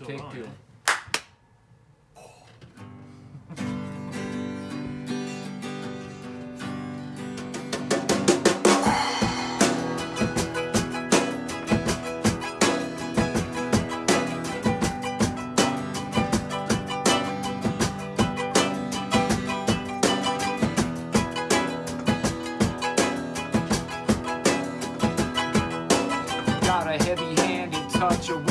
still Take on. two. Got a heavy-handed touch of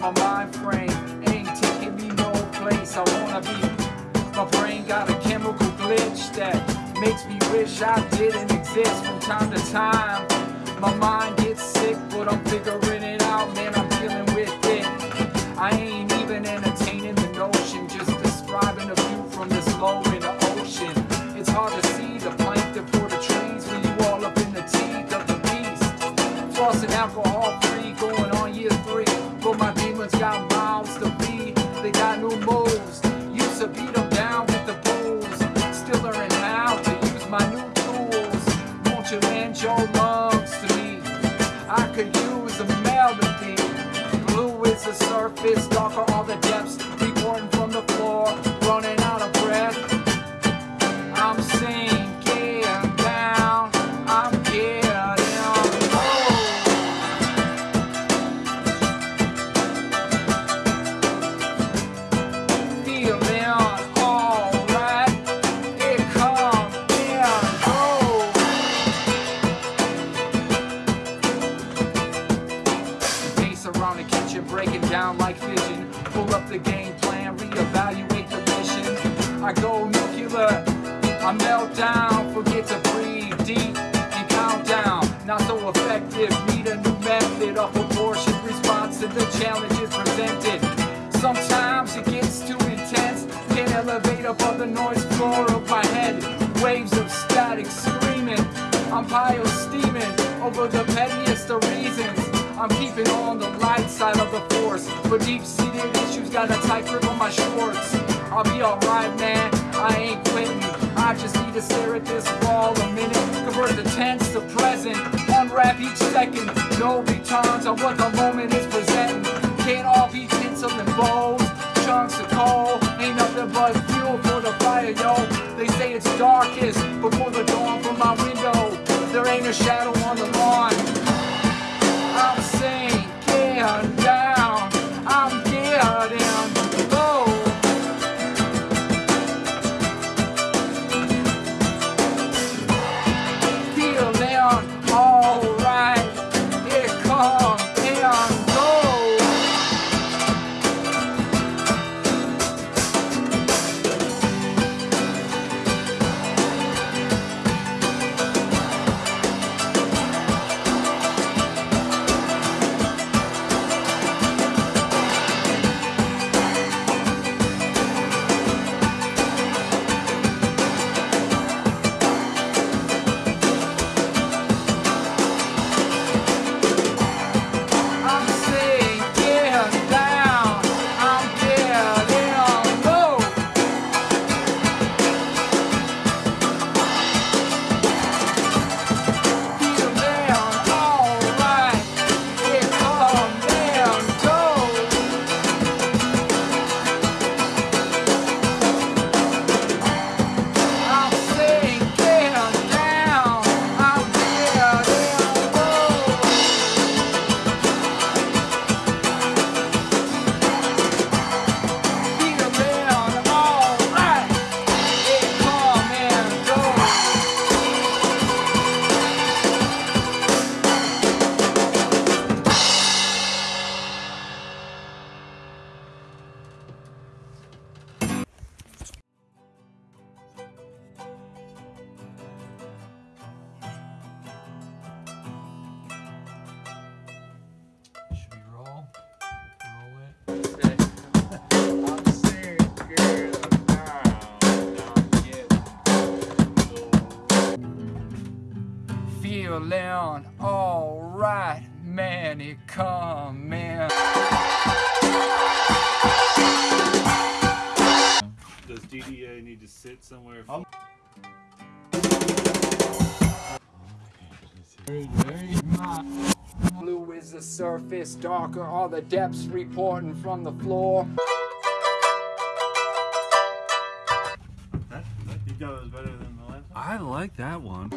my mind frame ain't taking me no place I wanna be. My brain got a chemical glitch that makes me wish I didn't exist from time to time. My mind gets sick, but I'm figuring it out, man. I'm dealing with it. I ain't even entertaining the notion, just describing a view from this low in the ocean. It's hard to see the plankton for the trees when you all up in the teeth of the beast. Flossing alcohol surface, darker all the depths. Pull up the game plan, reevaluate the mission. I go nuclear, I melt down, forget to breathe deep and count down. Not so effective, need a new method, a proportioned response to the challenges presented. Sometimes it gets too intense, can't elevate above the noise floor of my head. Waves of static screaming, I'm pile steaming over the pettiest of reasons. I'm keeping on the light side of the force. But deep-seated issues got a tight grip on my shorts. I'll be alright, man. I ain't quitting. I just need to stare at this wall a minute. Convert the tense to present. Unwrap each second. No returns on what the moment is presenting. Can't all be tinsel and bows. Chunks of coal ain't nothing but fuel for the fire, yo. They say it's darkest before the dawn from my window. There ain't a shadow on the getting Feeling alright, man, it coming. Does DDA need to sit somewhere? Um, Blue is the surface, darker are the depths reporting from the floor. That, that, you thought it was better than the last one? I like that one.